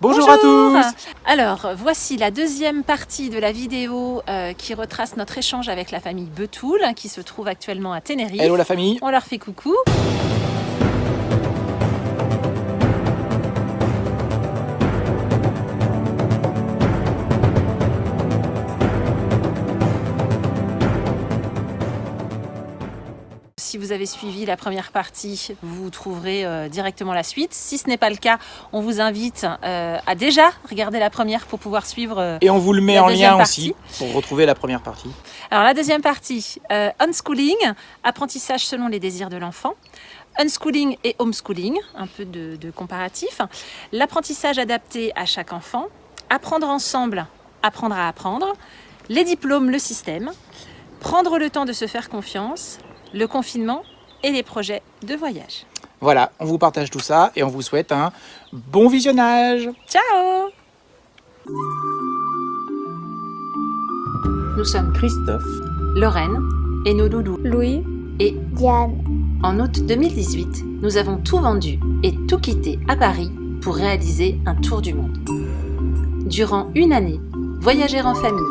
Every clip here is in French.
Bonjour, à tous Alors, voici la deuxième partie de la vidéo euh, qui retrace notre échange avec la famille Betoul, qui se trouve actuellement à Tenerife. Hello la famille On leur fait coucou. Vous avez suivi la première partie, vous trouverez euh, directement la suite. Si ce n'est pas le cas, on vous invite euh, à déjà regarder la première pour pouvoir suivre euh, Et on vous le met en lien partie. aussi pour retrouver la première partie. Alors la deuxième partie, unschooling, apprentissage selon les désirs de l'enfant. Unschooling et homeschooling, un peu de, de comparatif. L'apprentissage adapté à chaque enfant. Apprendre ensemble, apprendre à apprendre. Les diplômes, le système. Prendre le temps de se faire confiance. Le confinement et les projets de voyage. Voilà, on vous partage tout ça et on vous souhaite un bon visionnage Ciao Nous sommes Christophe, Lorraine et nos loulous Louis, et Diane, En août 2018, nous avons tout vendu et tout quitté à Paris pour réaliser un tour du monde. Durant une année, voyager en famille,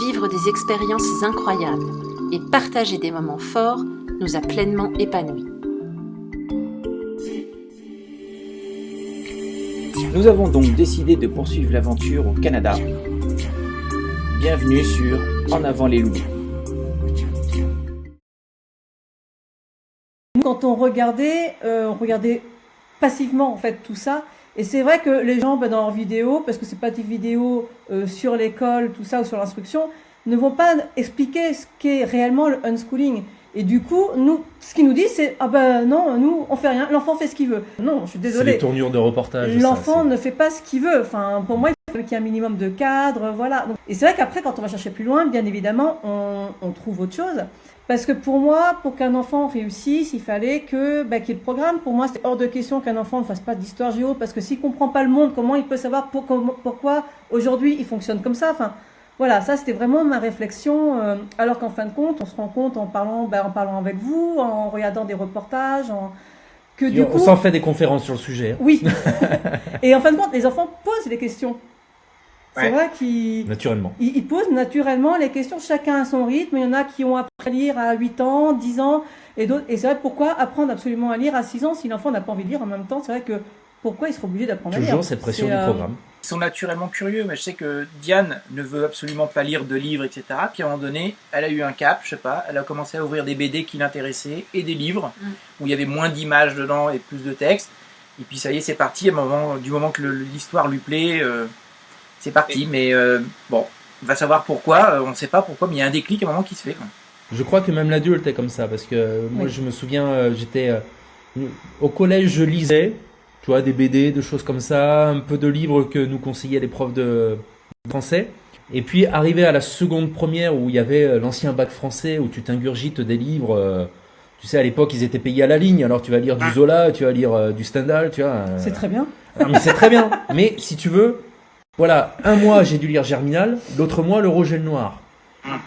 vivre des expériences incroyables et partager des moments forts nous a pleinement épanouis. nous avons donc décidé de poursuivre l'aventure au Canada. Bienvenue sur En avant les loups. Quand on regardait, euh, on regardait passivement en fait tout ça. Et c'est vrai que les gens ben, dans leurs vidéos, parce que c'est pas des vidéos euh, sur l'école, tout ça, ou sur l'instruction, ne vont pas expliquer ce qu'est réellement le unschooling. Et du coup, nous, ce qu'ils nous disent, c'est ah ben non, nous on fait rien, l'enfant fait ce qu'il veut. Non, je suis C'est les désolée. tournures de reportage. L'enfant ne fait pas ce qu'il veut. Enfin, pour moi, il faut qu'il y ait un minimum de cadre, voilà. Et c'est vrai qu'après, quand on va chercher plus loin, bien évidemment, on, on trouve autre chose. Parce que pour moi, pour qu'un enfant réussisse, il fallait que bah, qu'il y ait le programme. Pour moi, c'est hors de question qu'un enfant ne fasse pas d'histoire géo, parce que s'il comprend pas le monde, comment il peut savoir pour- pourquoi aujourd'hui il fonctionne comme ça? Enfin, voilà, ça c'était vraiment ma réflexion. euh, alors qu'en fin de compte, on se rend compte en parlant, bah, en parlant avec vous, en regardant des reportages, en... que Et du on coup, s'en fait des conférences sur le sujet, hein, oui. et en fin de compte, les enfants posent des questions. C'est Ouais. vrai qu'ils naturellement. ils, ils posent naturellement les questions, chacun à son rythme. Il y en a qui ont appris à lire à 8 ans, 10 ans, et d'autres. Et c'est vrai, pourquoi apprendre absolument à lire à 6 ans si l'enfant n'a pas envie de lire en même temps? C'est vrai que pourquoi il serait obligé d'apprendre à lire? Toujours cette pression C'est, du euh, programme. Ils sont naturellement curieux, mais je sais que Diane ne veut absolument pas lire de livres, etc. Puis à un moment donné, elle a eu un cap, je sais pas, elle a commencé à ouvrir des BD qui l'intéressaient et des livres Mm. où il y avait moins d'images dedans et plus de texte. Et puis ça y est, c'est parti. À un moment, du moment que l'histoire lui plaît, euh, c'est parti. Mais euh, bon, on va savoir pourquoi. euh, on ne sait pas pourquoi, mais il y a un déclic à un moment qui se fait. quoi. Je crois que même l'adulte est comme ça, parce que euh, moi Oui. je me souviens, j'étais au collège, je lisais, tu vois, des BD, des choses comme ça, un peu de livres que nous conseillaient les profs de français. Et puis arrivé à la seconde première où il y avait euh, l'ancien bac français où tu t'ingurgites des livres. euh, tu sais, à l'époque, ils étaient payés à la ligne. Alors, tu vas lire du Zola, tu vas lire euh, du Stendhal, tu vois. C'est très bien. Ah, mais c'est très bien. Mais si tu veux, voilà, un mois j'ai dû lire Germinal, l'autre mois le rouge et le noir.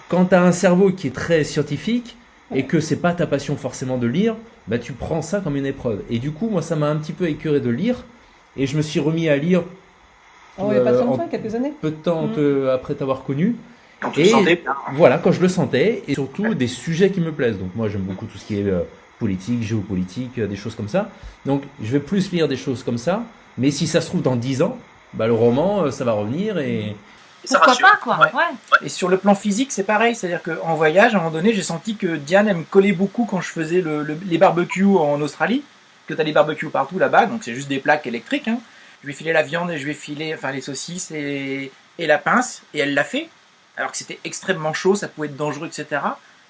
Quand tu as un cerveau qui est très scientifique et que c'est pas ta passion forcément de lire, bah tu prends ça comme une épreuve. Et du coup, moi ça m'a un petit peu écœuré de lire et je me suis remis à lire Oh, il n'y a pas Euh, très longtemps, en- quelques années. peu de temps Mhm. te- après t'avoir connu. Quand tu te sentais Voilà, quand je le sentais et surtout des sujets qui me plaisent. Donc moi j'aime beaucoup tout ce qui est euh, politique, géopolitique, euh, des choses comme ça. Donc je vais plus lire des choses comme ça. Mais si ça se trouve dans 10 ans, bah, le roman, euh, ça va revenir et Pourquoi pas, quoi Ouais. ouais. Et sur le plan physique, c'est pareil. C'est-à-dire qu'en voyage, à un moment donné, j'ai senti que Diane, elle me collait beaucoup quand je faisais le- le- les barbecues en Australie. Que tu as des barbecues partout là-bas, donc c'est juste des plaques électriques. hein. Je lui ai filé la viande et je lui ai filé enfin, les saucisses et, et la pince, et elle l'a fait. Alors que c'était extrêmement chaud, ça pouvait être dangereux, etc.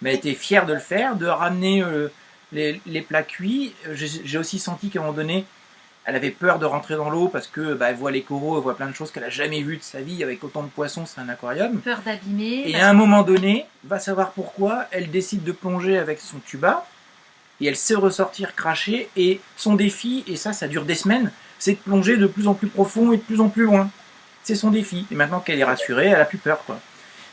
Mais elle était fière de le faire, de ramener euh, les, les plats cuits. Euh, J'ai j'ai aussi senti qu'à un moment donné, elle avait peur de rentrer dans l'eau parce que bah, elle voit les coraux, elle voit plein de choses qu'elle a jamais vues de sa vie. Avec autant de poissons, c'est un aquarium. Peur d'abîmer. Et à un moment donné, va savoir pourquoi, elle décide de plonger avec son tuba et elle sait ressortir cracher. Et son défi, et ça, ça dure des semaines, c'est de plonger de plus en plus profond et de plus en plus loin. C'est son défi. Et maintenant qu'elle est rassurée, elle a plus peur, quoi.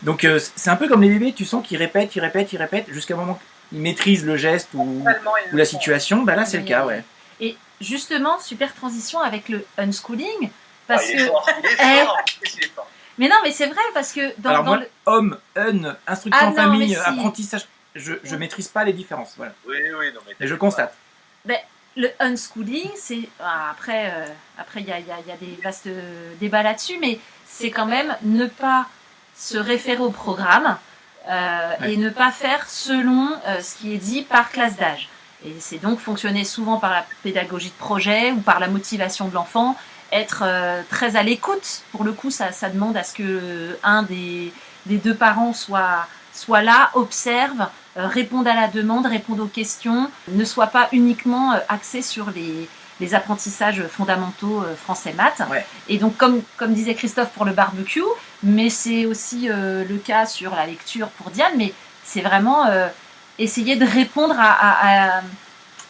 Donc euh, c'est un peu comme les bébés, tu sens qu'ils répètent, ils répètent, ils répètent, jusqu'à un moment qu'ils maîtrisent le geste ou, ou la situation. Bah là, c'est le cas, ouais. Et justement, super transition avec le unschooling. Parce Ah, il est que. fort, il est Eh. fort. Qu'est-ce qu'il est fort. Mais non, mais c'est vrai, parce que dans, Alors dans moi, le- homme, un, instruction Ah en non, famille, si. apprentissage, je, je maîtrise pas les différences. Voilà. Oui, oui, non, mais. Et je constate. le unschooling, c'est. ah, Après, euh, après, il y a, il y a- il y a des vastes débats là-dessus, mais c'est quand même ne pas se référer au programme euh, Ouais. et ne pas faire selon euh, ce qui est dit par classe d'âge. Et c'est donc fonctionner souvent par la pédagogie de projet ou par la motivation de l'enfant, être euh, très à l'écoute. Pour le coup, ça, ça demande à ce que un des, des deux parents soit, soit là, observe, euh, réponde à la demande, réponde aux questions, ne soit pas uniquement euh, axé sur les, les apprentissages fondamentaux euh, français maths. Ouais. Et donc, comme, comme disait Christophe pour le barbecue, mais c'est aussi euh, le cas sur la lecture pour Diane, mais c'est vraiment euh, essayer de répondre à, à- à-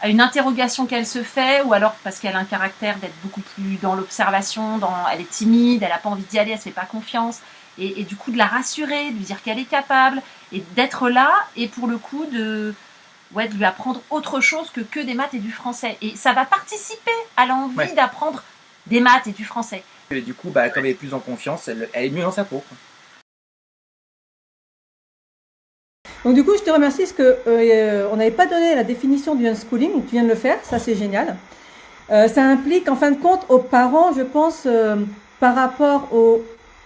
à une interrogation qu'elle se fait, ou alors parce qu'elle a un caractère d'être beaucoup plus dans l'observation, dans, elle est timide, elle n'a pas envie d'y aller, elle se fait pas confiance, et, et du coup de la rassurer, de lui dire qu'elle est capable, et d'être là, et pour le coup de, ouais, de lui apprendre autre chose que que des maths et du français. Et ça va participer à l'envie Ouais. d'apprendre des maths et du français. Et du coup, bah, comme elle est plus en confiance, elle, elle est mieux dans sa peau. Donc du coup, je te remercie parce que euh, on n'avait pas donné la définition du unschooling, tu viens de le faire, ça c'est génial. Euh, ça implique en fin de compte aux parents, je pense, euh, par rapport au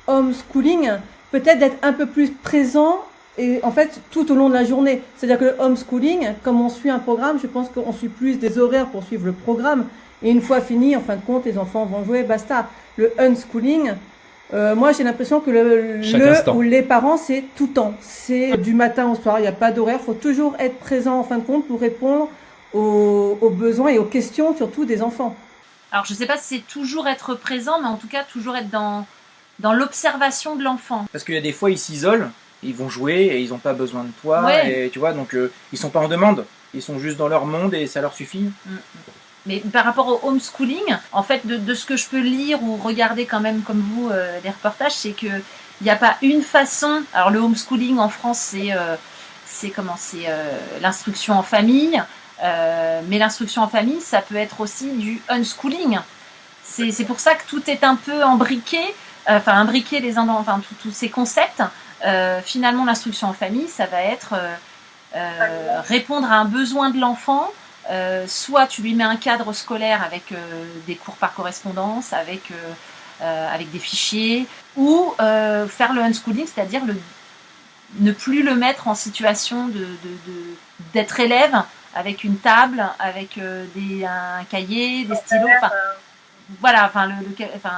homeschooling, peut-être d'être un peu plus présent et en fait tout au long de la journée. C'est-à-dire que le homeschooling, comme on suit un programme, je pense qu'on suit plus des horaires pour suivre le programme. Et une fois fini, en fin de compte, les enfants vont jouer, basta. Le unschooling, euh, moi j'ai l'impression que le, le ou les parents c'est tout le temps. C'est du matin au soir, il n'y a pas d'horaire. faut toujours être présent en fin de compte pour répondre aux, aux besoins et aux questions surtout des enfants. Alors je sais pas si c'est toujours être présent, mais en tout cas toujours être dans, dans l'observation de l'enfant. Parce qu'il y a des fois, ils s'isolent, ils vont jouer et ils n'ont pas besoin de toi. Ouais. Et tu vois, donc euh, ils sont pas en demande. Ils sont juste dans leur monde et ça leur suffit. Mais par rapport au homeschooling, en fait, de, ce que je peux lire ou regarder quand même comme vous euh, les reportages, c'est que il n'y a pas une façon. Alors le homeschooling en France, c'est euh, c'est comment c'est euh, l'instruction en famille, euh, mais l'instruction en famille, ça peut être aussi du unschooling. C'est pour ça que tout est un peu embriqué, enfin imbriqué les uns dans, enfin tous- ces concepts. Finalement, l'instruction en famille, ça va être répondre à un besoin de l'enfant. Euh, soit tu lui mets un cadre scolaire avec euh, des cours par correspondance, avec, euh, euh, avec des fichiers, ou euh, faire le unschooling, c'est-à-dire le, ne plus le mettre en situation de, de- de- d'être élève avec une table, avec euh, des, un cahier, des stylos, enfin, voilà, enfin, le, le- enfin,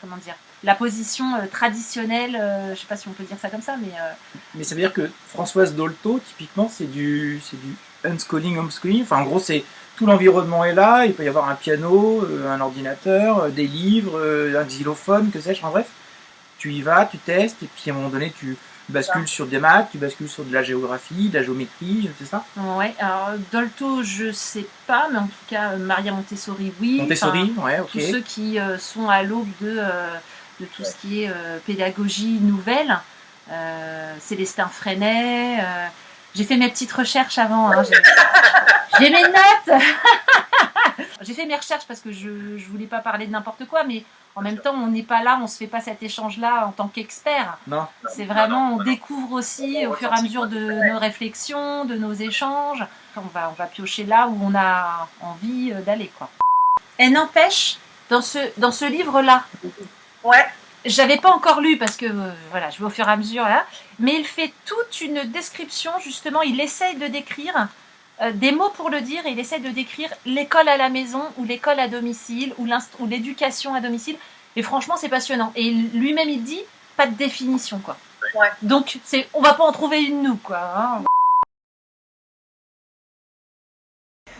comment dire, la position traditionnelle, euh, je sais pas si on peut dire ça comme ça, mais euh, Mais ça veut dire que Françoise Dolto, typiquement, c'est du, c'est du unschooling, homeschooling. Enfin, en gros, c'est tout l'environnement est là. Il peut y avoir un piano, euh, un ordinateur, euh, des livres, euh, un xylophone, que sais-je. En bref, tu y vas, tu testes, et puis à un moment donné, tu bascules sur des maths, tu bascules sur de la géographie, de la géométrie, c'est ça ouais. Alors Dolto, je sais pas, mais en tout cas Maria Montessori, oui. Montessori, Enfin, ouais, ok. tous ceux qui euh, sont à l'aube de, euh, de tout ce qui est euh, pédagogie nouvelle. Célestin Freinet. J'ai fait mes petites recherches avant. hein, j'ai- mes notes. j'ai fait mes recherches parce que je ne voulais pas parler de n'importe quoi, mais en même temps, on n'est pas là, on se fait pas cet échange-là en tant qu'expert. Non, C'est vraiment, non, on non. découvre aussi au fur et à mesure de nos réflexions, de nos échanges. On va, on va piocher là où on a envie euh, d'aller, quoi. Elle n'empêche, dans ce, dans ce livre-là, Ouais. J'avais pas encore lu parce que euh, voilà, je vais au fur et à mesure là, mais il fait toute une description justement. Il essaye de décrire euh, des mots pour le dire et il essaye de décrire l'école à la maison ou l'école à domicile ou l'éducation à domicile. Et franchement, c'est passionnant. Et lui-même, il dit pas de définition quoi. Ouais. Donc c'est, on va pas en trouver une nous quoi. hein.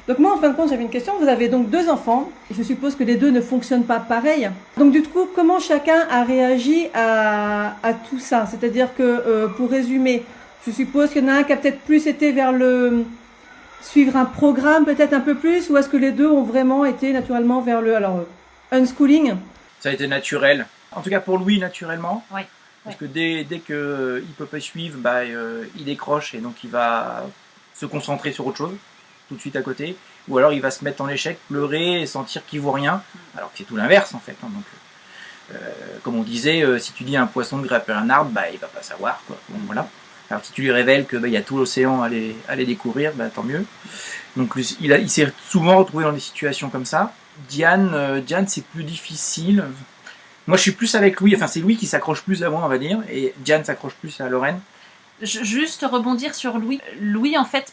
Donc moi, en fin de compte, j'avais une question. Vous avez donc deux enfants. Je suppose que les deux ne fonctionnent pas pareil. Donc du coup, comment chacun a réagi à, à tout ça? C'est-à-dire que, euh, pour résumer, je suppose qu'il y en a un qui a peut-être plus été vers le suivre un programme peut-être un peu plus, ou est-ce que les deux ont vraiment été naturellement vers le alors euh, unschooling? Ça a été naturel. En tout cas, pour Louis, naturellement. Ouais. Parce que dès, dès qu'il ne peut pas suivre, bah, euh, il décroche et donc il va se concentrer sur autre chose, tout de suite à côté. Ou alors il va se mettre en échec, pleurer et sentir qu'il vaut rien. Alors que c'est tout l'inverse en fait. hein, donc, comme on disait, euh, si tu dis à un poisson de grimper un arbre, bah, il va pas savoir. Quoi. Bon, voilà. Alors si tu lui révèles qu'il bah, y a tout l'océan à aller, à aller découvrir, bah, tant mieux. Donc il, s'est souvent retrouvé dans des situations comme ça. Diane, euh, Diane c'est plus difficile. Moi je suis plus avec Louis, enfin c'est Louis qui s'accroche plus à moi on va dire, et Diane s'accroche plus à Lorraine. Juste rebondir sur Louis. Louis, en fait,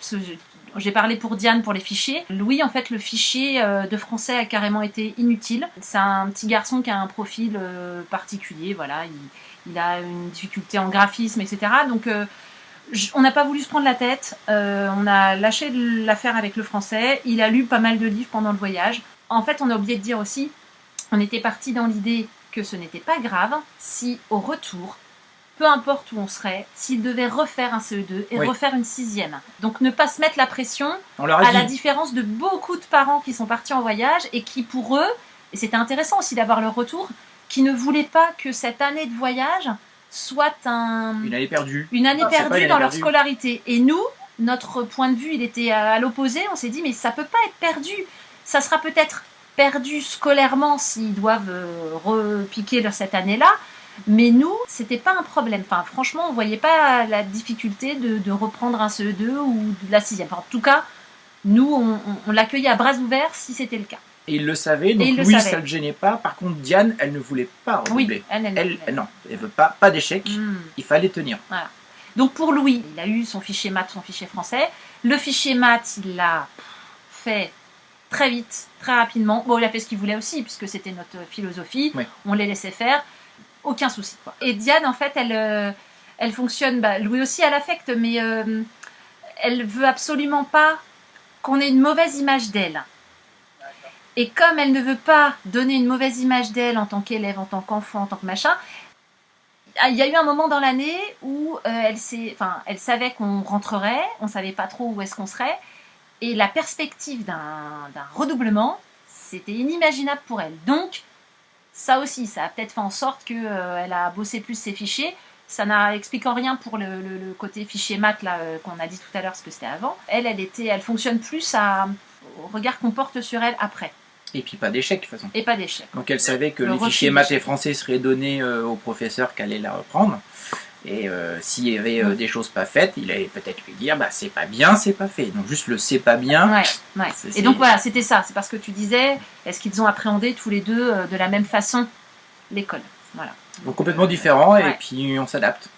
j'ai- parlé pour Diane pour les fichiers. Louis, en fait, le fichier euh, de français a carrément été inutile. C'est un petit garçon qui a un profil euh, particulier, voilà. Il, a une difficulté en graphisme, etc. Donc, euh, on n'a pas voulu se prendre la tête. On a lâché l'affaire avec le français. Il a lu pas mal de livres pendant le voyage. En fait, on a oublié de dire aussi, on était parti dans l'idée que ce n'était pas grave si, au retour, peu importe où on serait, s'il devait refaire un CE2 et Oui. refaire une sixième. Donc ne pas se mettre la pression, à la différence de beaucoup de parents qui sont partis en voyage et qui pour eux, et c'était intéressant aussi d'avoir leur retour, qui ne voulaient pas que cette année de voyage soit un, une année perdue. une année Ah, pas perdue dans leur scolarité. Et nous, notre point de vue, il était à, l'opposé. On s'est dit, mais ça peut pas être perdu. Ça sera peut-être perdu scolairement s'ils doivent euh, repiquer leur- cette année-là. Mais nous, c'était pas un problème. Enfin, franchement, on voyait pas la difficulté de, de reprendre un CE2 ou de la sixième. Enfin, en tout cas, nous, on, on- on l'accueillait à bras ouverts si c'était le cas. Et il le savait, donc le Louis savait. ça le gênait pas. Par contre Diane, elle ne voulait pas redoubler. Oui, elle, elle, Elle, non, elle veut pas, pas d'échec. Hmm. Il fallait tenir. Donc pour Louis, il a eu son fichier maths, son fichier français. Le fichier maths, il l'a fait très vite, très rapidement. Bon, il a fait ce qu'il voulait aussi, puisque c'était notre philosophie. Oui. On les laissait faire. Aucun souci. Et Diane, en fait, elle, euh, elle fonctionne, bah, aussi, elle affecte, mais euh, elle veut absolument pas qu'on ait une mauvaise image d'elle. Et comme elle ne veut pas donner une mauvaise image d'elle en tant qu'élève, en tant qu'enfant, en tant que machin, ah, il y a eu un moment dans l'année où euh, elle, enfin, elle savait qu'on rentrerait, on savait pas trop où est-ce qu'on serait, et la perspective d'un redoublement, c'était inimaginable pour elle. Donc, ça aussi, ça a peut-être fait en sorte qu'elle a bossé plus ses fichiers. Ça n'explique en rien pour le, le- le côté fichier là euh, qu'on a dit tout à l'heure, parce que c'était avant. Elle, elle était, elle fonctionne plus à, au regard qu'on porte sur elle après, Et puis pas d'échec de toute façon. et pas d'échec. Donc elle savait que Le les fichiers maths et français seraient donnés euh, au professeur qui allait la reprendre. Et euh, s'il y avait euh, des choses pas faites, il allait peut-être lui dire bah c'est pas bien, c'est pas fait. Donc juste le c'est pas bien. Ouais, ouais. C'est- Et donc voilà, c'était ça. C'est parce que tu disais, est-ce qu'ils ont appréhendé tous les deux euh, de la même façon l'école? Voilà. Donc complètement différent et puis on s'adapte.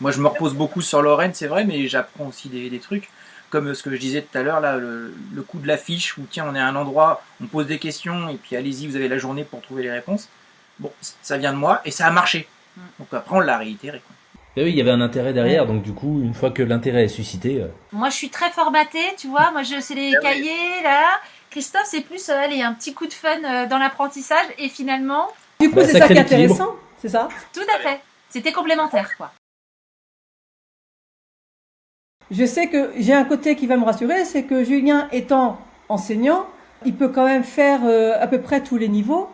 Moi je me repose beaucoup sur Lorraine, c'est vrai, mais j'apprends aussi des, des trucs. Comme ce que je disais tout à l'heure, là, le, le coup de l'affiche où tiens on est à un endroit, on pose des questions et puis allez-y, vous avez la journée pour trouver les réponses. Bon, ça vient de moi et ça a marché. Mm. Donc après on l'a réitéré. quoi. Et oui, il y avait un intérêt derrière, donc du coup, une fois que l'intérêt est suscité, euh, Moi, je suis très formatée, tu vois. Moi, je sais les Ah oui. cahiers, là. Christophe, c'est plus, euh, allez, un petit coup de fun euh, dans l'apprentissage. Et finalement, Du coup, Bah, c'est ça qui est intéressant, c'est ça? Tout à fait. C'était complémentaire, quoi. Je sais que j'ai un côté qui va me rassurer, c'est que Julien étant enseignant, il peut quand même faire euh, à peu près tous les niveaux.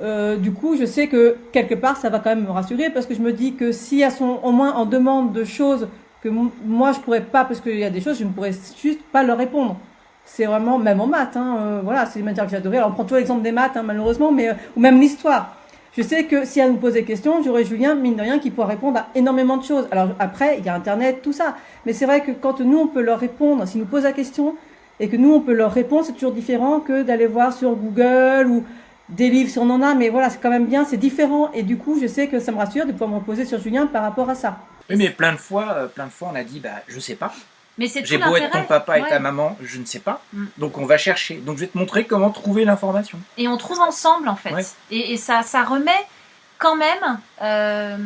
Euh, du coup, je sais que quelque part, ça va quand même me rassurer parce que je me dis que s'il y a son, au moins en demande de choses que moi je pourrais pas, parce qu'il y a des choses je ne pourrais juste pas leur répondre. C'est vraiment même en maths, hein, euh, voilà, c'est une matière que j'adorais. Alors on prend toujours l'exemple des maths, hein, malheureusement, mais euh, ou même l'histoire. Je sais que si elle nous pose des questions, j'aurai Julien, mine de rien, qui pourra répondre à énormément de choses. Alors après, il y a Internet, tout ça. Mais c'est vrai que quand nous, on peut leur répondre, s'ils nous posent la question, et que nous, on peut leur répondre, c'est toujours différent que d'aller voir sur Google ou des livres si on en a. Mais voilà, c'est quand même bien, c'est différent. Et du coup, je sais que ça me rassure de pouvoir me reposer sur Julien par rapport à ça. Oui, mais plein de fois, euh, plein de fois, on a dit, bah, je sais pas. Mais c'est J'ai beau être ton papa et ta maman, je ne sais pas. Mm. Donc on va chercher. Donc je vais te montrer comment trouver l'information. Et on trouve ensemble, en fait. Ouais. Et, et ça, ça remet quand même, euh,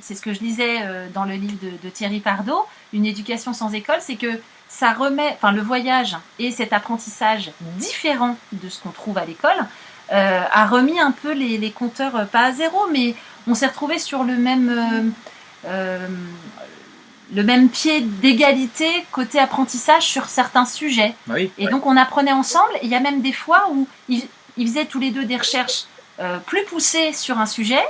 c'est ce que je disais euh, dans le livre de, de Thierry Pardo, Une éducation sans école, c'est que ça remet, enfin le voyage et cet apprentissage différent de ce qu'on trouve à l'école, euh, a remis un peu les, les compteurs, euh, pas à zéro, mais on s'est retrouvé sur le même, euh, le même pied d'égalité côté apprentissage sur certains sujets. Bah oui. Et donc on apprenait ensemble. Il y a même des fois où ils, ils faisaient tous les deux des recherches euh, plus poussées sur un sujet,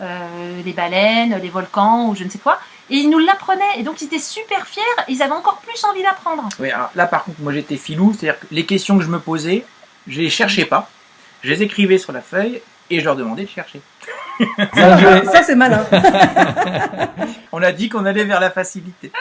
les baleines, les volcans ou je ne sais quoi. Et ils nous l'apprenaient. Et donc ils étaient super fiers. Ils avaient encore plus envie d'apprendre. Oui, alors là par contre, moi j'étais filou, c'est-à-dire que les questions que je me posais, je les cherchais pas, je les écrivais sur la feuille et je leur demandais de chercher. Ça, c'est malin. On a dit qu'on allait vers la facilité.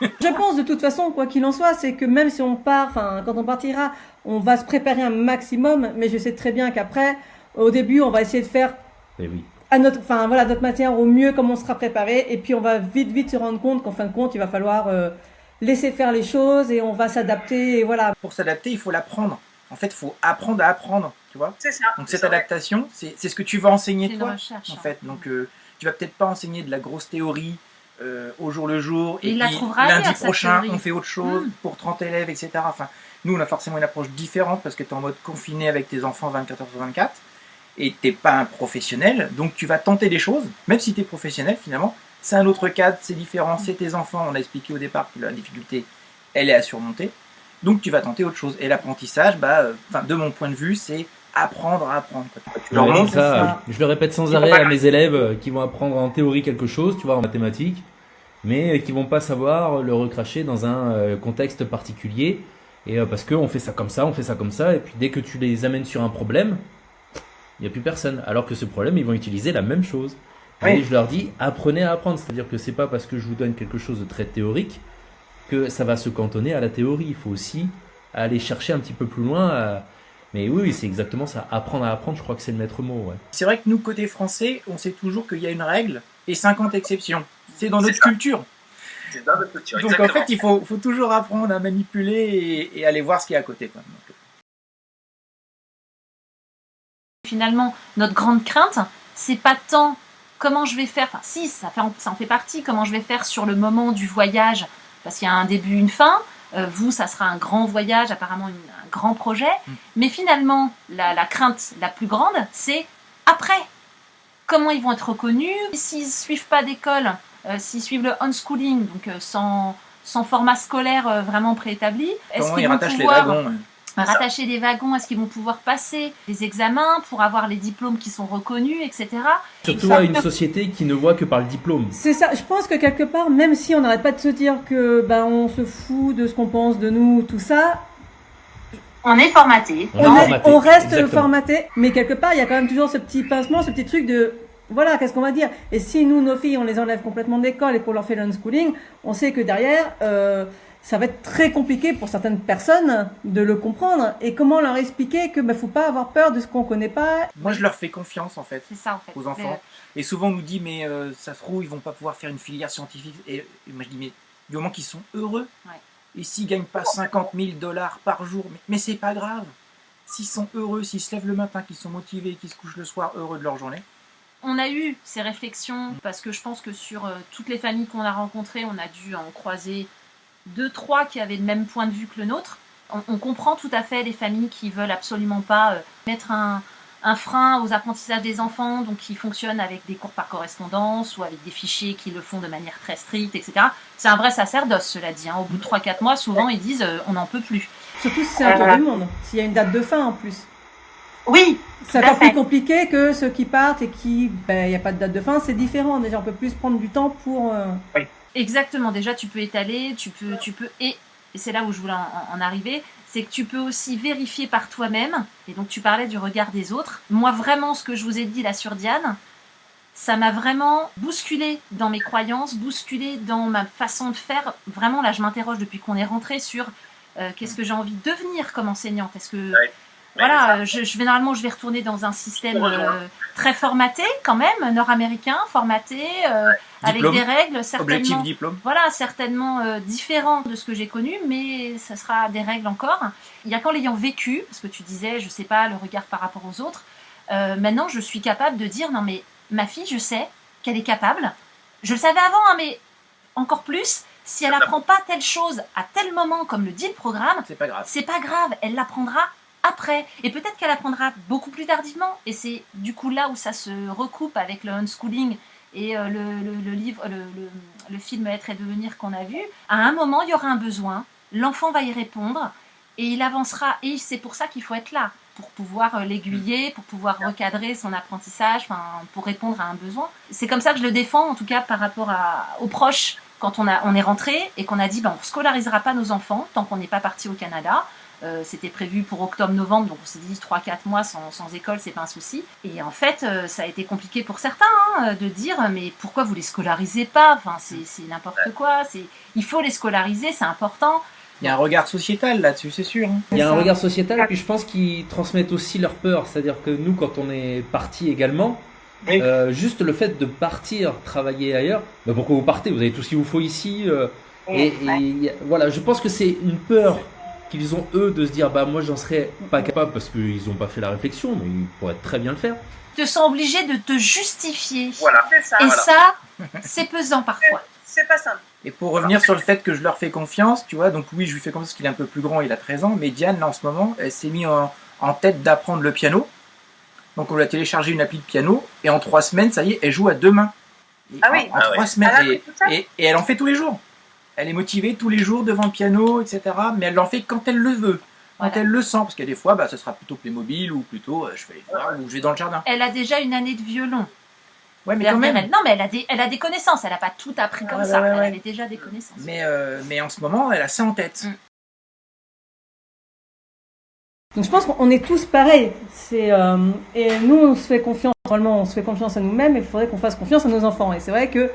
Je pense de toute façon, quoi qu'il en soit, c'est que même si on part, enfin, quand on partira, on va se préparer un maximum, mais je sais très bien qu'après, au début, on va essayer de faire oui. à notre, enfin, voilà, notre matière au mieux comme on sera préparé, et puis on va vite, vite se rendre compte qu'en fin de compte, il va falloir euh, laisser faire les choses et on va s'adapter, et voilà. Pour s'adapter, il faut l'apprendre. En fait, il faut apprendre à apprendre, tu vois. C'est ça. Donc cette adaptation, c'est ce que tu vas enseigner toi, recherche. en hein. fait. Donc euh, tu vas peut-être pas enseigner de la grosse théorie euh, au jour le jour, Et et, il la puis trouvera lundi ailleurs, prochain, on fait autre chose Mm. pour 30 élèves, etc. Enfin, nous, on a forcément une approche différente parce que tu es en mode confiné avec tes enfants 24 heures sur 24 et t'es pas un professionnel, donc tu vas tenter des choses, même si tu es professionnel finalement. C'est un autre cadre, c'est différent, c'est tes enfants. On a expliqué au départ que la difficulté, elle est à surmonter. Donc tu vas tenter autre chose. Et l'apprentissage, bah, euh, enfin, de mon point de vue, c'est apprendre à apprendre. quoi. Tu leur Ouais, montres c'est ça, ça. Je le répète sans arrêt à mes élèves euh, qui vont apprendre en théorie quelque chose, tu vois, en mathématiques, mais qui vont pas savoir le recracher dans un euh, contexte particulier. Et euh, parce qu'on fait ça comme ça, on fait ça comme ça, et puis dès que tu les amènes sur un problème, il n'y a plus personne. Alors que ce problème, ils vont utiliser la même chose. Oui. Et je leur dis, apprenez à apprendre. C'est-à-dire que c'est pas parce que je vous donne quelque chose de très théorique que ça va se cantonner à la théorie. Il faut aussi aller chercher un petit peu plus loin. à- Mais oui, oui, c'est exactement ça. Apprendre à apprendre, je crois que c'est le maître mot. Ouais. C'est vrai que nous, côté français, on sait toujours qu'il y a une règle et 50 exceptions. C'est dans notre ça. culture. C'est dans notre culture. Donc en fait, il faut, faut toujours apprendre à manipuler et, et aller voir ce qu'il y a à côté. Quoi. Donc, Finalement, notre grande crainte, c'est pas tant comment je vais faire, enfin si, ça, fait, ça en fait partie, comment je vais faire sur le moment du voyage, parce qu'il y a un début, une fin. Euh, vous, ça sera un grand voyage, apparemment une- un grand projet. Mm. Mais finalement, la, la crainte la plus grande, c'est après. Comment ils vont être reconnus? S'ils suivent pas d'école, euh, s'ils suivent le unschooling, donc euh, sans, sans format scolaire vraiment préétabli, est-ce qu'ils ils vont rattachent les pouvoir wagons ouais? Rattacher des wagons Est-ce qu'ils vont pouvoir passer des examens pour avoir les diplômes qui sont reconnus, etc. Surtout à une société qui ne voit que par le diplôme. C'est ça, je pense que quelque part, même si on n'arrête pas de se dire que ben on se fout de ce qu'on pense de nous, tout ça, On est formaté. On est on, est- formaté, on reste exactement. formaté, mais quelque part, il y a quand même toujours ce petit pincement, ce petit truc de voilà, qu'est-ce qu'on va dire? Et si nous, nos filles, on les enlève complètement de l'école et qu'on leur fait l'unschooling, on sait que derrière, euh, ça va être très compliqué pour certaines personnes de le comprendre. Et comment leur expliquer que ben, faut pas avoir peur de ce qu'on connaît pas? Moi, je leur fais confiance en fait. C'est ça en fait. aux enfants. Et souvent, on nous dit, mais euh, ça se trouve, ils vont pas pouvoir faire une filière scientifique. Et, et moi, je dis, mais du moment qu'ils sont heureux, Ouais. et s'ils gagnent pas 50 000 dollars par jour, mais, mais c'est pas grave. S'ils sont heureux, s'ils se lèvent le matin, qu'ils sont motivés, qu'ils se couchent le soir heureux de leur journée. On a eu ces réflexions parce que je pense que sur euh, toutes les familles qu'on a rencontrées, on a dû en croiser deux, trois qui avaient le même point de vue que le nôtre. On, on comprend tout à fait les familles qui veulent absolument pas euh, mettre un, un frein aux apprentissages des enfants, donc qui fonctionnent avec des cours par correspondance ou avec des fichiers qui le font de manière très stricte, etc. C'est un vrai sacerdoce, cela dit. hein. Au bout de 3-4 mois, souvent, ils disent euh, on n'en peut plus. Surtout si c'est un tour du monde, s'il y a une date de fin en plus. Oui, C'est encore plus compliqué que ceux qui partent et qui, ben, il n'y a pas de date de fin, c'est différent. Déjà, on peut plus prendre du temps pour. euh, Exactement. Déjà, tu peux étaler, tu peux, tu peux, et, et c'est là où je voulais en, en arriver, c'est que tu peux aussi vérifier par toi-même. Et donc, tu parlais du regard des autres. Moi, vraiment, ce que je vous ai dit là sur Diane, ça m'a vraiment bousculé dans mes croyances, bousculé dans ma façon de faire. Vraiment, là, je m'interroge depuis qu'on est rentré sur euh, qu'est-ce que j'ai envie de devenir comme enseignante? Est-ce que voilà, je, je vais normalement, je vais retourner dans un système euh, très formaté quand même, nord-américain, formaté, euh, avec des règles certainement Objectif diplôme. voilà, certainement euh, différent de ce que j'ai connu, mais ça sera des règles encore. Il y a qu'en l'ayant vécu, parce que tu disais, je sais pas, le regard par rapport aux autres, euh, maintenant je suis capable de dire, non mais ma fille, je sais qu'elle est capable. Je le savais avant, hein, mais encore plus, si elle apprend pas telle chose à tel moment, comme le dit le programme, C'est pas grave. c'est pas grave, elle l'apprendra après. Et peut-être qu'elle apprendra beaucoup plus tardivement. Et c'est du coup là où ça se recoupe avec le unschooling et euh, le, le- le livre, le, le- film Être et devenir qu'on a vu. À un moment, il y aura un besoin, l'enfant va y répondre et il avancera. Et c'est pour ça qu'il faut être là, pour pouvoir euh, l'aiguiller, pour pouvoir recadrer son apprentissage, pour répondre à un besoin. C'est comme ça que je le défends, en tout cas par rapport à, aux proches. Quand on, a, on est rentré et qu'on a dit ben, on ne scolarisera pas nos enfants tant qu'on n'est pas parti au Canada, Euh, C'était prévu pour octobre-novembre, donc on s'est dit 3-4 mois sans, sans école, c'est pas un souci. Et en fait, euh, ça a été compliqué pour certains hein, de dire mais pourquoi vous les scolarisez pas? Enfin, c'est c'est n'importe quoi. Il faut les scolariser, c'est important. Il y a un regard sociétal là-dessus, c'est sûr. hein. Il y a un regard sociétal, et puis je pense qu'ils transmettent aussi leur peur. C'est-à-dire que nous, quand on est parti également, Oui. euh, juste le fait de partir travailler ailleurs, bah pourquoi vous partez? Vous avez tout ce qu'il vous faut ici. euh, et, voilà, je pense que c'est une peur qu'ils ont eux de se dire bah moi j'en serais pas capable parce qu'ils n'ont pas fait la réflexion, mais ils pourraient très bien le faire. Ils te sont obligés de te justifier. Voilà. C'est ça. Et Voilà. ça, c'est pesant parfois. C'est pas simple. Et pour revenir sur le fait que je leur fais confiance, tu vois, donc oui, je lui fais confiance parce qu'il est un peu plus grand, il a 13 ans, mais Diane, là, en ce moment, elle s'est mise en, en tête d'apprendre le piano. Donc on lui a téléchargé une appli de piano, et en trois semaines, ça y est, elle joue à deux mains. Et Ah oui. En, Ah trois ouais. semaines, Elle a et, appris tout ça et- et elle en fait tous les jours. Elle est motivée tous les jours devant le piano, etc. Mais elle l'en fait quand elle le veut, quand Voilà. elle le sent, parce qu'il y a des fois, bah, ce sera plutôt Playmobil, ou plutôt, euh, je fais les devoirs, ou je vais dans le jardin. Elle a déjà une année de violon. Ouais, mais quand même. elle. Non, mais elle a, des, elle a des connaissances. Elle n'a pas tout appris comme ça. ouais, ouais, elle ouais. avait déjà des connaissances. Mais, euh, mais en ce moment, elle a ça en tête. Mm. Donc je pense qu'on est tous pareils. C'est euh, et nous on se fait confiance. Normalement, on se fait confiance à nous-mêmes. et Il faudrait qu'on fasse confiance à nos enfants. Et c'est vrai que,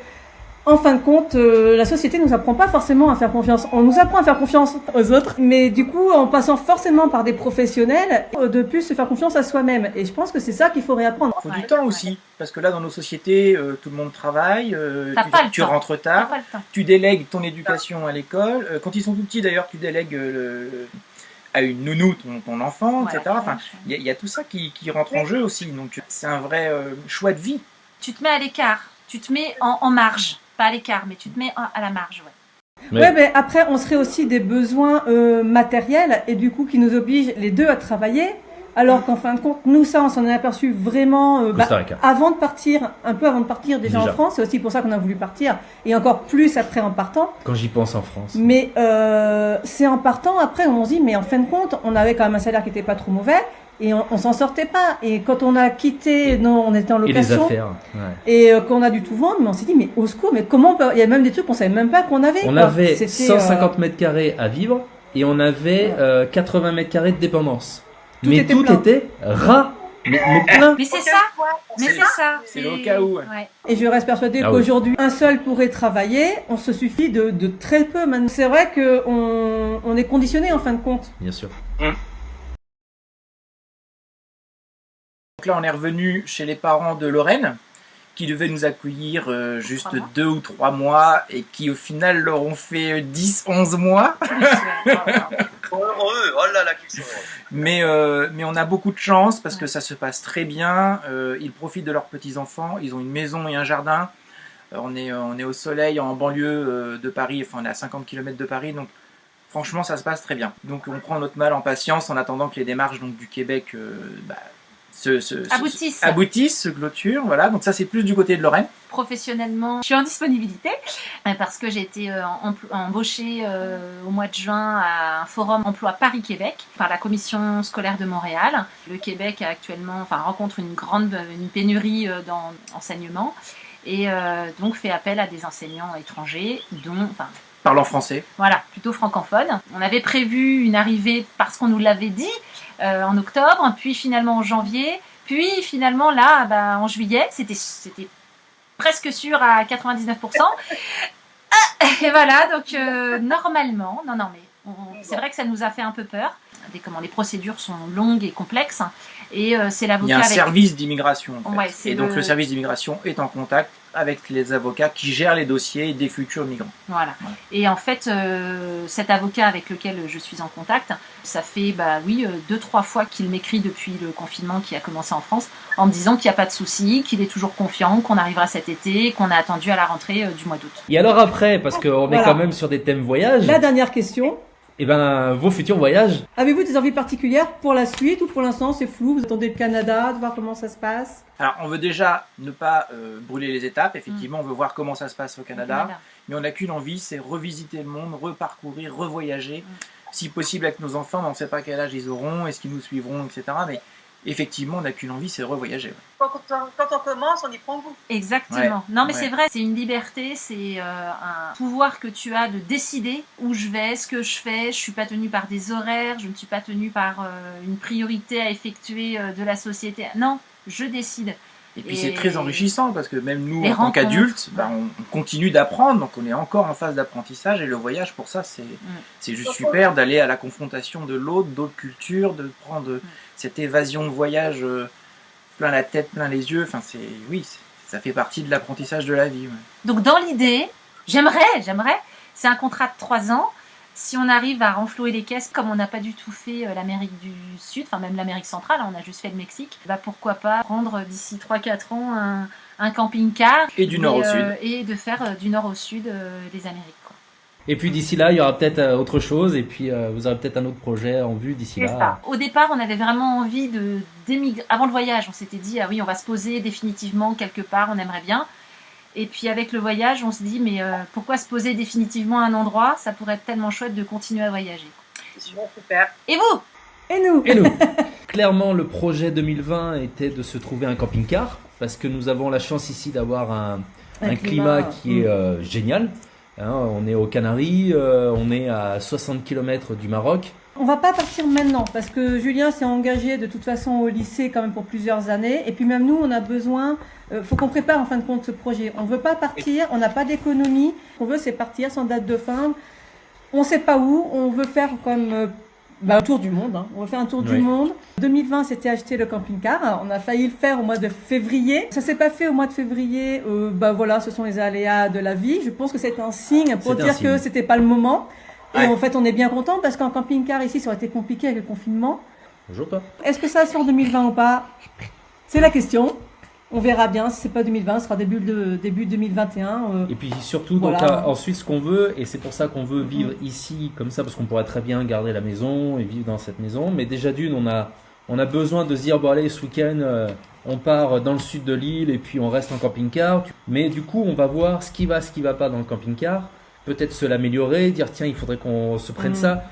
en fin de compte, euh, la société nous apprend pas forcément à faire confiance. On nous apprend à faire confiance aux autres, mais du coup, en passant forcément par des professionnels, euh, de plus se faire confiance à soi-même. Et je pense que c'est ça qu'il faut réapprendre. faut Ouais, du temps aussi. Parce que là, dans nos sociétés, euh, tout le monde travaille, euh, tu, pas le tu temps. rentres tard, pas le temps. tu délègues ton éducation à l'école. Euh, quand ils sont tout petits, d'ailleurs, tu délègues le- à une nounou ton, ton enfant, Ouais, etc. Enfin, il y, a- il y a tout ça qui, qui rentre en jeu aussi. Donc, c'est un vrai euh, choix de vie. Tu te mets à l'écart. Tu te mets en, en marge. Pas à l'écart, mais tu te mets à la marge. Ouais. Ouais, mais après, on serait aussi des besoins euh, matériels et du coup qui nous obligent les deux à travailler. Alors qu'en fin de compte, nous ça, on s'en est aperçu vraiment euh, bah, avant de partir, un peu avant de partir déjà, Déjà. en France. C'est aussi pour ça qu'on a voulu partir et encore plus après en partant. Quand j'y pense en France. Mais euh, c'est en partant après on se dit mais en fin de compte, on avait quand même un salaire qui était pas trop mauvais et on, on s'en sortait pas. Et quand on a quitté, non, on était en Et les location affaires. ouais. et euh, qu'on a dû tout vendre, mais on s'est dit mais au secours, mais comment on peut... Il y a même des trucs qu'on savait même pas qu'on avait. On quoi. avait C'était, 150 mètres carrés à vivre et on avait Ouais. euh, 80 mètres carrés de dépendance. Tout mais était tout plein. était ras, mais, mais plein. Mais c'est ça. Mais c'est ça. C'est le cas où, ouais. Et je reste persuadée Ah oui. qu'aujourd'hui, un seul pourrait travailler. On se suffit de, de très peu. maintenant. C'est vrai que on, est conditionné en fin de compte. Bien sûr. Donc là, on est revenu chez les parents de Lorraine, qui devaient nous accueillir euh, juste mois. deux ou trois mois, et qui au final leur ont fait 10-11 mois. Trop heureux. Oh là là, qu'ils sont heureux. Mais, euh, mais on a beaucoup de chance parce que ça se passe très bien. Euh, ils profitent de leurs petits-enfants. Ils ont une maison et un jardin. On, est, on est au soleil en banlieue de Paris. Enfin, on est à 50 km de Paris. Donc, franchement, ça se passe très bien. Donc, on prend notre mal en patience en attendant que les démarches donc, du Québec euh, bah, se, se- se- Aboutissent. se clôturent. Voilà. Donc, ça, c'est plus du côté de Lorraine. Professionnellement, je suis en disponibilité euh, parce que j'ai été euh, embauchée euh, au mois de juin à un forum emploi Paris-Québec par la commission scolaire de Montréal. Le Québec a actuellement, enfin, rencontre une grande une pénurie euh, dans l'enseignement et donc fait appel à des enseignants étrangers, dont, enfin, Parlant français. voilà, plutôt francophone. On avait prévu une arrivée parce qu'on nous l'avait dit euh, en octobre, puis finalement en janvier, puis finalement là, bah, en juillet, c'était presque sûr à 99%. Ah, Et voilà, donc euh, normalement, non, non, mais c'est vrai que ça nous a fait un peu peur. Des, comment, les procédures sont longues et complexes, et euh, c'est Il y a l'avocat un avec service d'immigration. en fait. Ouais, et donc, le- service d'immigration est en contact avec les avocats qui gèrent les dossiers des futurs migrants. Voilà. Voilà. Et en fait, euh, cet avocat avec lequel je suis en contact, ça fait bah oui euh, deux trois fois qu'il m'écrit depuis le confinement qui a commencé en France, en me disant qu'il n'y a pas de souci, qu'il est toujours confiant, qu'on arrivera cet été, qu'on a attendu à la rentrée euh, du mois d'août. Et alors après, parce qu'on est quand même sur des thèmes voyage, La dernière question. Et ben vos futurs voyages, Avez-vous des envies particulières pour la suite ou pour l'instant c'est flou Vous attendez le Canada, de voir comment ça se passe? Alors, on veut déjà ne pas euh, brûler les étapes. Effectivement, on veut voir comment ça se passe au Canada. Voilà. Mais on n'a qu'une envie, c'est revisiter le monde, reparcourir, revoyager. Si possible avec nos enfants, mais on ne sait pas quel âge ils auront, est-ce qu'ils nous suivront, etc. Mais effectivement, on n'a qu'une envie, c'est de revoyager. ouais. Quand, on- quand on commence, on y prend goût. Exactement. Ouais, Non, mais ouais. c'est vrai, c'est une liberté, c'est euh, un pouvoir que tu as de décider où je vais, ce que je fais. Je suis pas tenue par des horaires, je ne suis pas tenue par euh, une priorité à effectuer euh, de la société. Non, je décide. Et puis c'est très enrichissant parce que même nous, en tant qu'adultes, bah, on, on continue d'apprendre, donc on est encore en phase d'apprentissage et le voyage pour ça, c'est c'est juste super d'aller à la confrontation de l'autre, d'autres cultures, de prendre cette évasion de voyage euh, plein la tête, plein les yeux. Enfin, c'est oui, ça fait partie de l'apprentissage de la vie. ouais. Donc dans l'idée, j'aimerais, j'aimerais, c'est un contrat de trois ans. Si on arrive à renflouer les caisses, comme on n'a pas du tout fait euh, l'Amérique du Sud, enfin même l'Amérique centrale, hein, on a juste fait le Mexique, bah pourquoi pas prendre d'ici 3-4 ans un, un camping-car Et du nord au euh, et de faire euh, du nord au sud euh, les Amériques. quoi. Et puis d'ici là, il y aura peut-être euh, autre chose, et puis euh, vous aurez peut-être un autre projet en vue d'ici là. ça. Au départ, on avait vraiment envie de d'émigrer. Avant le voyage, on s'était dit ah oui, on va se poser définitivement quelque part, on aimerait bien. Et puis avec le voyage, on se dit mais euh, pourquoi se poser définitivement à un endroit? Ça pourrait être tellement chouette de continuer à voyager. C'est bon, super. Et vous? Et nous Et nous Clairement, le projet 2020 était de se trouver un camping-car, parce que nous avons la chance ici d'avoir un, un climat, qui est mm. euh, génial. Hein, on est aux Canaries, euh, on est à 60 km du Maroc. On va pas partir maintenant parce que Julien s'est engagé de toute façon au lycée quand même pour plusieurs années. Et puis même nous, on a besoin, euh, faut qu'on prépare en fin de compte ce projet. On veut pas partir, on n'a pas d'économie. Ce qu'on veut, c'est partir sans date de fin. On sait pas où. On veut faire comme euh, bah, un tour du monde. hein. On veut faire un tour Oui. du monde. 2020, c'était acheter le camping-car. On a failli le faire au mois de février. Ça s'est pas fait au mois de février. Euh, bah voilà, ce sont les aléas de la vie. Je pense que c'est un signe pour un dire signe. que c'était pas le moment. Et Ouais. en fait, on est bien content parce qu'en camping-car ici, ça aurait été compliqué avec le confinement. Bonjour toi. Est-ce que ça sort en 2020 ou pas? C'est la question. On verra bien. Si c'est pas 2020, ce sera début de début 2021. euh. Et puis surtout, donc, Voilà. euh, ensuite, ce qu'on veut, et c'est pour ça qu'on veut vivre ici comme ça, parce qu'on pourrait très bien garder la maison et vivre dans cette maison. Mais déjà d'une, on a, on a besoin de se dire, bon allez, ce week-end, euh, on part dans le sud de l'île et puis on reste en camping-car. Mais du coup, on va voir ce qui va, ce qui va pas dans le camping-car. Peut-être se l'améliorer, dire, tiens, il faudrait qu'on se prenne Mm. ça.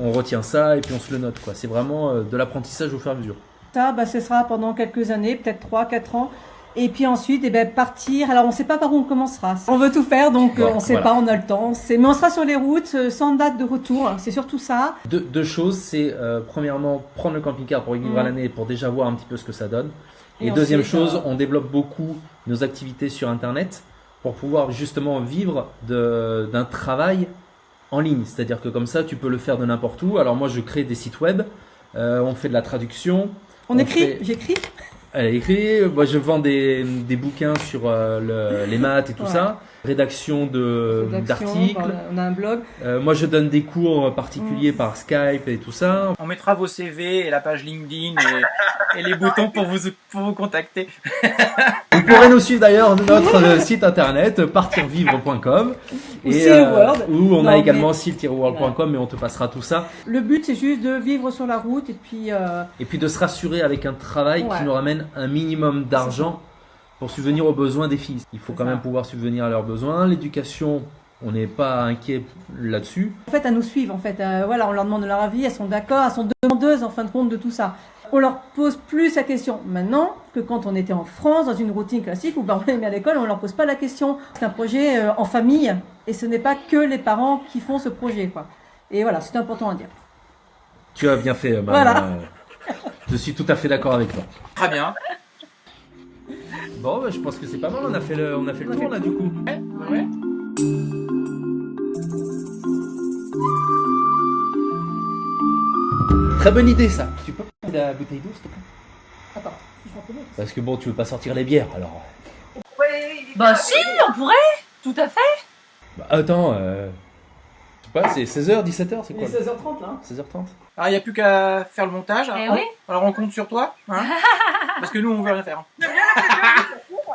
On retient ça et puis on se le note. quoi. C'est vraiment euh, de l'apprentissage au fur et à mesure. Ça, bah, ce sera pendant quelques années, peut-être 3, 4 ans. Et puis ensuite, eh ben, partir. Alors, on ne sait pas par où on commencera. On veut tout faire, donc euh, on ne sait voilà. pas, on a le temps. Mais on sera sur les routes, euh, sans date de retour. C'est surtout ça. Deux, deux choses, c'est euh, premièrement prendre le camping-car pour vivre à Mm. l'année pour déjà voir un petit peu ce que ça donne. Et, Et deuxième chose, on développe beaucoup nos activités sur Internet pour pouvoir justement vivre de- d'un travail en ligne. C'est-à-dire que comme ça, tu peux le faire de n'importe où. Alors moi, je crée des sites web, euh, on fait de la traduction. On, On écrit, fait- j'écris. Elle écrit, moi je vends des, des bouquins sur euh, le- les maths et tout Ouais. ça, rédaction d'articles. voilà, On a un blog. Euh, moi je donne des cours particuliers Mm. par Skype et tout ça. On mettra vos CV et la page LinkedIn et, et les boutons pour vous, pour vous contacter. Vous pourrez nous suivre d'ailleurs sur notre euh, site internet partirvivre.com Ou Seal World. où on Non, a mais- également seal-world.com mais on te passera tout ça Le but, c'est juste de vivre sur la route et puis. euh, et puis de se rassurer avec un travail Ouais. qui nous ramène un minimum d'argent pour subvenir aux besoins des filles. Il faut quand ça. même pouvoir subvenir à leurs besoins. L'éducation, on n'est pas inquiet là-dessus. En fait, elles nous suivent. En fait, Euh, voilà, on leur demande leur avis, elles sont d'accord, elles sont demandeuses en fin de compte de tout ça. On leur pose plus la question maintenant que quand on était en France dans une routine classique où ben, on les met à l'école, on leur pose pas la question. C'est un projet euh, en famille et ce n'est pas que les parents qui font ce projet, quoi. Et voilà, c'est important à dire. Tu as bien fait, Manon. Voilà. Euh, Je suis tout à fait d'accord avec toi. Très bien. Bon, bah, je pense que c'est pas mal. On a fait le, on a fait le On a tour fait là du coup. Ouais, ouais. Très bonne idée ça. Tu peux prendre la bouteille d'eau s'il te plaît? Attends, si je m'en connais. Parce que bon, tu veux pas sortir les bières alors. Bah si, on pourrait, tout à fait. Bah, attends, euh... pas, c'est 16h, 17h, c'est Il quoi est 16h30 là. 16h30 Alors, il n'y a plus qu'à faire le montage. Eh alors, oui. alors, on compte sur toi. hein Parce que nous, on veut rien faire.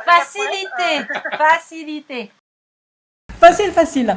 Facilité, facilité. Facile, facile.